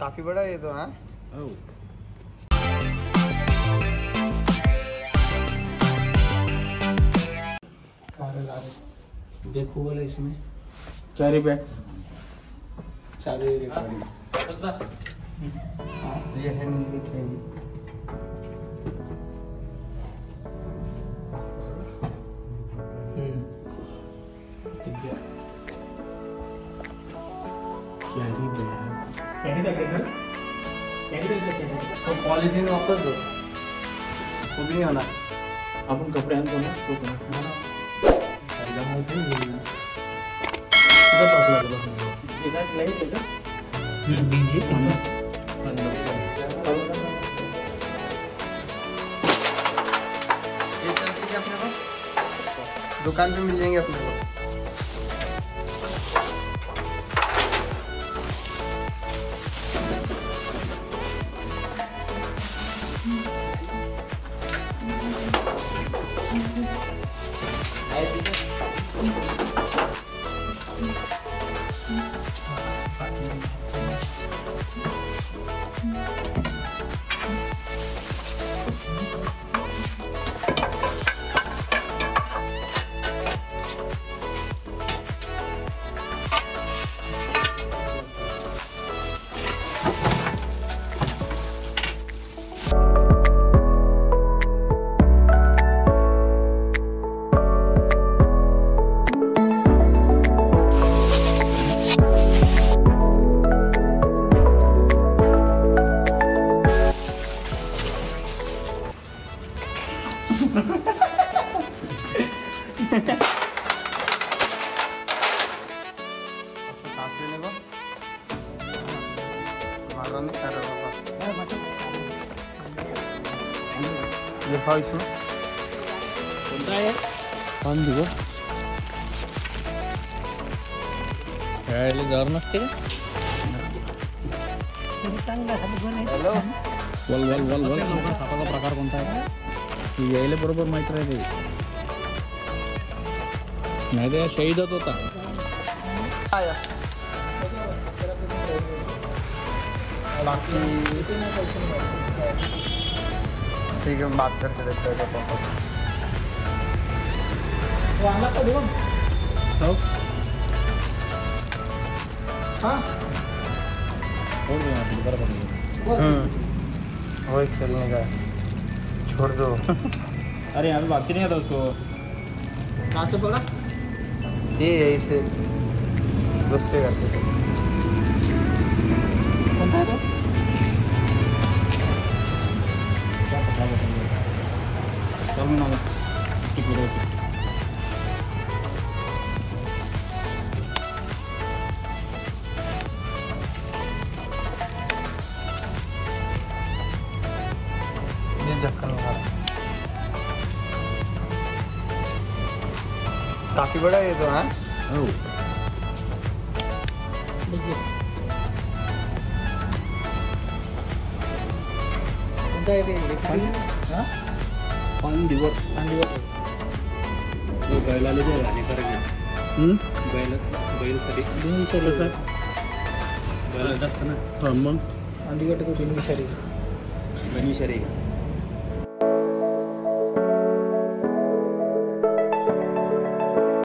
काफ़ी बड़ा है ये तो हाँ. देखो बोले इसमें। कैरी बैग सारे ये है नीली थैली। कैरी बैग कैरी बैग तो पॉलीथीन वापस दो। वो भी नहीं होना। आपण कपडे ना तो अपने दुकान पे मिल जाएँगे अपने को। उसको सांस लेने को मारा नहीं कर रहा खेळायला जर नसते का यायला बरोबर माहित राहते नाही ते शहीदच होता बाकी ठीक है बात करके देखते हैं पापा हो यहाँ बरोबर वही खेलने का छोड़ दो। अरे यहाँ पे बाकी नहीं आता उसको। कहाँ से पकड़ा? ये यही से दोस्ते करते थे तो? क्या पता बताइए ढक्कन लगा रहा काफ़ी बड़ा ये तो हाँ। हो? पान दिवस बैलाले ते हानिकारक आहे हम्म? बैल बैलसाठी दोन विचारलं सर बैल जास्त ना हा मग। अंडी